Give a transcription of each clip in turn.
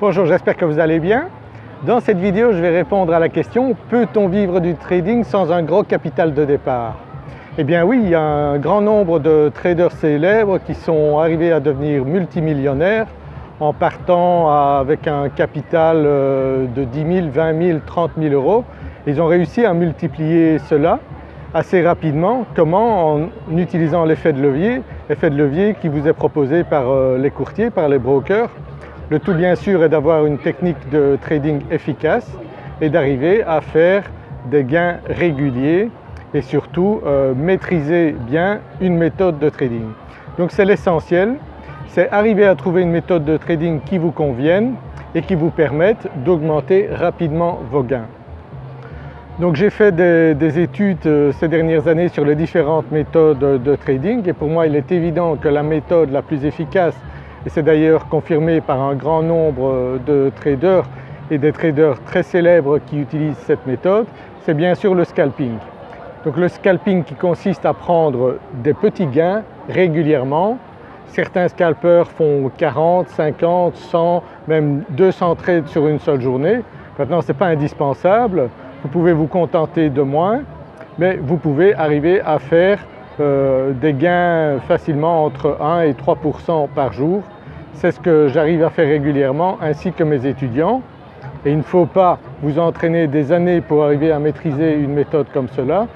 Bonjour, j'espère que vous allez bien. Dans cette vidéo, je vais répondre à la question « Peut-on vivre du trading sans un gros capital de départ ?» Eh bien oui, il y a un grand nombre de traders célèbres qui sont arrivés à devenir multimillionnaires en partant avec un capital euh, de 10 000, 20 000, 30 000 euros. Ils ont réussi à multiplier cela assez rapidement. Comment? En utilisant l'effet de levier, l'effet de levier qui vous est proposé par euh, les courtiers, par les brokers. Le tout bien sûr est d'avoir une technique de trading efficace et d'arriver à faire des gains réguliers et surtout euh, maîtriser bien une méthode de trading. Donc c'est l'essentiel, c'est arriver à trouver une méthode de trading qui vous convienne et qui vous permette d'augmenter rapidement vos gains. Donc j'ai fait des, études euh, ces dernières années sur les différentes méthodes de trading et pour moi il est évident que la méthode la plus efficace et c'est d'ailleurs confirmé par un grand nombre de traders et des traders très célèbres qui utilisent cette méthode, c'est bien sûr le scalping. Donc le scalping qui consiste à prendre des petits gains régulièrement. Certains scalpers font 40, 50, 100, même 200 trades sur une seule journée. Maintenant ce n'est pas indispensable, vous pouvez vous contenter de moins mais vous pouvez arriver à faire euh, des gains facilement entre 1 et 3 par jour. C'est ce que j'arrive à faire régulièrement ainsi que mes étudiants et il ne faut pas vous entraîner des années pour arriver à maîtriser une méthode comme cela.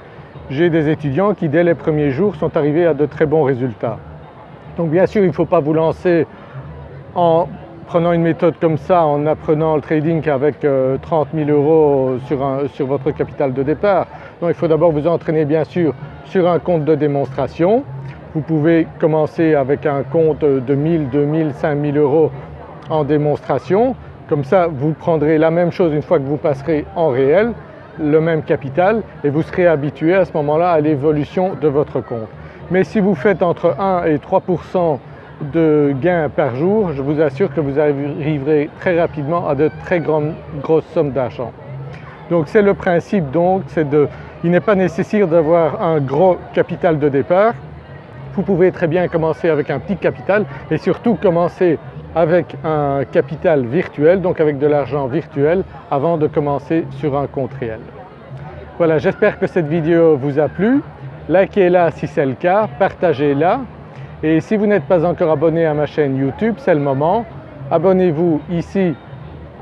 J'ai des étudiants qui dès les premiers jours sont arrivés à de très bons résultats. Donc bien sûr il ne faut pas vous lancer en prenant une méthode comme ça, en apprenant le trading avec 30 euh, 000 euros sur votre capital de départ. Non, il faut d'abord vous entraîner bien sûr sur un compte de démonstration. Vous pouvez commencer avec un compte de 1000, 2000, 5000 euros en démonstration. Comme ça vous prendrez la même chose une fois que vous passerez en réel, le même capital et vous serez habitué à ce moment-là à l'évolution de votre compte. Mais si vous faites entre 1 et 3 de gains par jour, je vous assure que vous arriverez très rapidement à de très grandes, grosses sommes d'argent. Donc c'est le principe donc, de, il n'est pas nécessaire d'avoir un gros capital de départ. Vous pouvez très bien commencer avec un petit capital et surtout commencer avec un capital virtuel, donc avec de l'argent virtuel avant de commencer sur un compte réel. Voilà, j'espère que cette vidéo vous a plu. Likez-la si c'est le cas, partagez-la et si vous n'êtes pas encore abonné à ma chaîne YouTube, c'est le moment. Abonnez-vous ici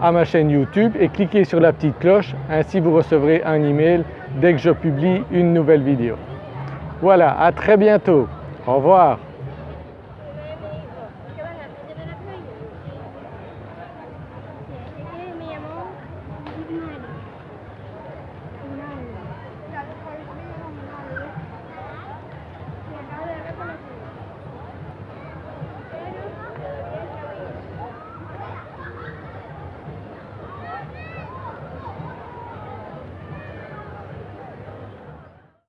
à ma chaîne YouTube et cliquez sur la petite cloche, ainsi vous recevrez un email dès que je publie une nouvelle vidéo. Voilà, à très bientôt. Au revoir.